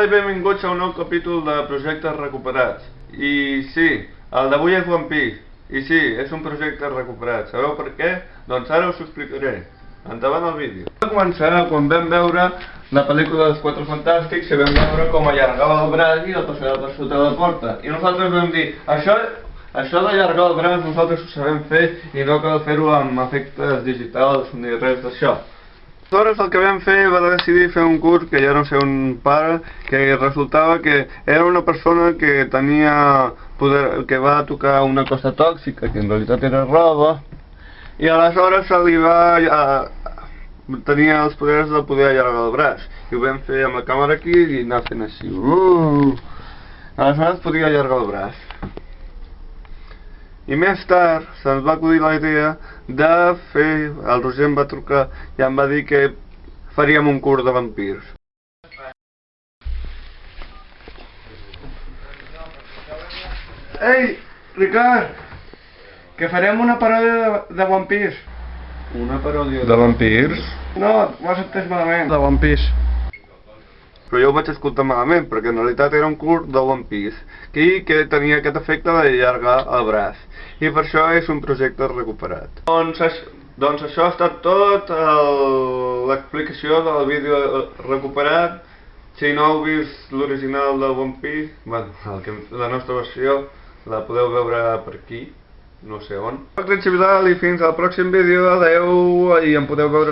Hola i benvinguts a un nou capítol de Projectes Recuperats. I sí, el d'avui és One Piece. I sí, és un projecte recuperat. Sabeu per què? Doncs ara us ho explicaré. Endavant el vídeo. Va començar quan vam veure la pel·lícula dels Quatre Fantàstics i vam veure com allargava el braç i el passava per sota la porta. I nosaltres vam dir, això, això d'allargar el braç nosaltres ho sabem fer i no cal fer-ho amb efectes digitals ni res d'això. Aleshores el que vam fer va decidir fer un curs que jo no sé un pare que resultava que era una persona que tenia poder, que va tocar una cosa tòxica que en realitat era roba i aleshores se li va a, tenia els poders de poder allargar el braç i ho vam fer amb la càmera aquí i anar fent així uh! aleshores podia allargar el braç i més tard se'ns va acudir la idea de fer, el Roger em va trucar i em va dir que faríem un curs de vampirs. Ei, Ricard, que farem una paròdia de, de One Piece. Una paròdia de vampirs? No, m'has entès malament. de One Piece. Però jo ho vaig escoltar malament, perquè en realitat era un curs de One Piece, que, que tenia aquest efecte de llargar el braç. I per això és un projecte recuperat. Doncs, doncs això ha estat tot, l'explicació del vídeo recuperat. Si no heu vist l'original de One Piece, bueno, el que, la nostra versió la podeu veure per aquí, no sé on. Soc Richie Vidal i fins al pròxim vídeo, adeu, i em podeu veure